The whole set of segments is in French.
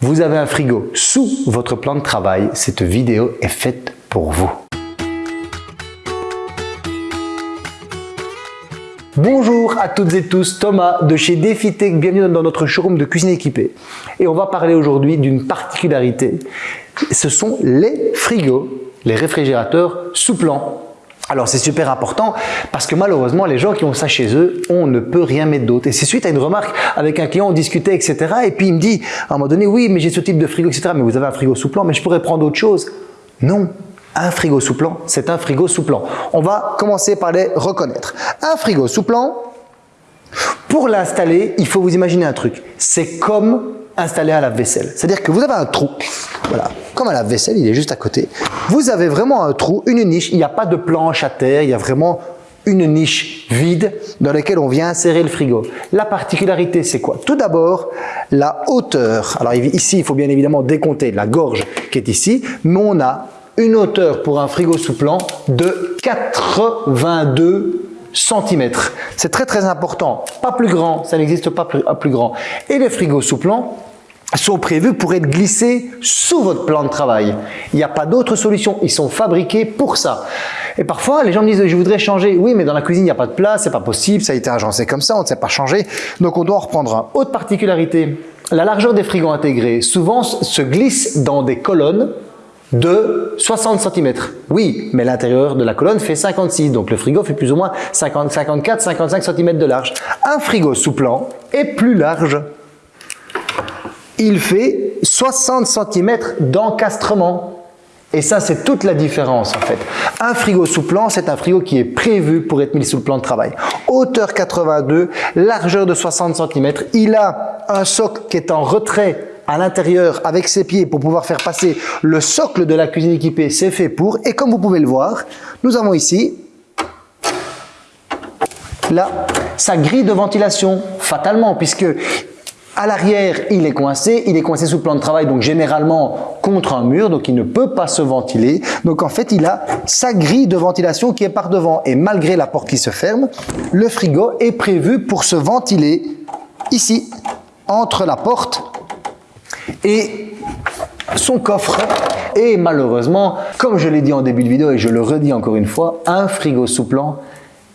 Vous avez un frigo sous votre plan de travail, cette vidéo est faite pour vous. Bonjour à toutes et tous, Thomas de chez DefiTech, bienvenue dans notre showroom de cuisine équipée. Et on va parler aujourd'hui d'une particularité, ce sont les frigos, les réfrigérateurs sous plan. Alors c'est super important parce que malheureusement les gens qui ont ça chez eux, on ne peut rien mettre d'autre. Et c'est suite à une remarque avec un client, on discutait etc. Et puis il me dit à un moment donné, oui mais j'ai ce type de frigo etc. Mais vous avez un frigo sous plan, mais je pourrais prendre autre chose. Non, un frigo sous plan, c'est un frigo sous plan. On va commencer par les reconnaître. Un frigo sous plan, pour l'installer, il faut vous imaginer un truc. C'est comme installer un lave-vaisselle. C'est-à-dire que vous avez un trou, voilà, comme un lave-vaisselle, il est juste à côté. Vous avez vraiment un trou, une niche, il n'y a pas de planche à terre, il y a vraiment une niche vide dans laquelle on vient insérer le frigo. La particularité, c'est quoi? Tout d'abord, la hauteur. Alors ici, il faut bien évidemment décompter la gorge qui est ici, mais on a une hauteur pour un frigo sous plan de 82 cm. C'est très très important. Pas plus grand, ça n'existe pas plus, plus grand. Et les frigos sous plan, sont prévus pour être glissés sous votre plan de travail. Il n'y a pas d'autre solution, ils sont fabriqués pour ça. Et parfois, les gens me disent « je voudrais changer ». Oui, mais dans la cuisine, il n'y a pas de place, c'est pas possible, ça a été agencé comme ça, on ne sait pas changer. Donc, on doit en reprendre un. Autre particularité, la largeur des frigos intégrés souvent se glisse dans des colonnes de 60 cm. Oui, mais l'intérieur de la colonne fait 56, donc le frigo fait plus ou moins 50, 54, 55 cm de large. Un frigo sous plan est plus large il fait 60 cm d'encastrement. Et ça, c'est toute la différence en fait. Un frigo sous plan, c'est un frigo qui est prévu pour être mis sous le plan de travail. Hauteur 82, largeur de 60 cm. Il a un socle qui est en retrait à l'intérieur avec ses pieds pour pouvoir faire passer le socle de la cuisine équipée. C'est fait pour. Et comme vous pouvez le voir, nous avons ici là sa grille de ventilation, fatalement, puisque à l'arrière, il est coincé, il est coincé sous plan de travail, donc généralement contre un mur, donc il ne peut pas se ventiler. Donc en fait, il a sa grille de ventilation qui est par devant. Et malgré la porte qui se ferme, le frigo est prévu pour se ventiler ici, entre la porte et son coffre. Et malheureusement, comme je l'ai dit en début de vidéo et je le redis encore une fois, un frigo sous plan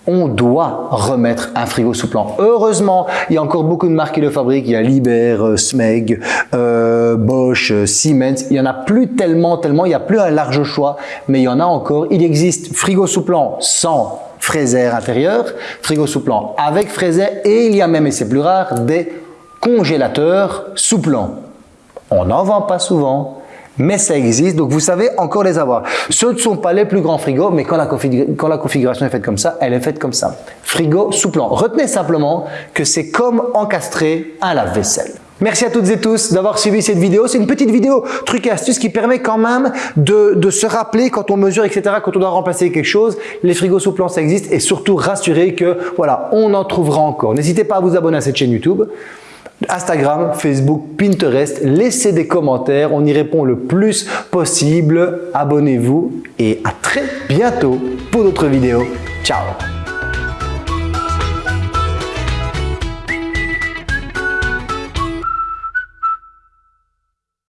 on doit remettre un frigo sous plan. Heureusement, il y a encore beaucoup de marques qui le fabriquent. Il y a Liber, euh, Smeg, euh, Bosch, euh, Siemens. Il y en a plus tellement, tellement. Il n'y a plus un large choix, mais il y en a encore. Il existe frigo sous plan sans fraiseur intérieur, frigo sous plan avec fraiseur et il y a même, et c'est plus rare, des congélateurs sous plan. On n'en vend pas souvent, mais ça existe, donc vous savez encore les avoir. Ce ne sont pas les plus grands frigos, mais quand la, configuration est faite comme ça, elle est faite comme ça. Frigo sous plan. Retenez simplement que c'est comme encastrer un lave-vaisselle. Merci à toutes et tous d'avoir suivi cette vidéo. C'est une petite vidéo truc et astuce qui permet quand même de, se rappeler quand on mesure, etc., quand on doit remplacer quelque chose. Les frigos sous plan, ça existe et surtout rassurer que voilà, on en trouvera encore. N'hésitez pas à vous abonner à cette chaîne YouTube. Instagram, Facebook, Pinterest. Laissez des commentaires, on y répond le plus possible. Abonnez-vous et à très bientôt pour d'autres vidéos. Ciao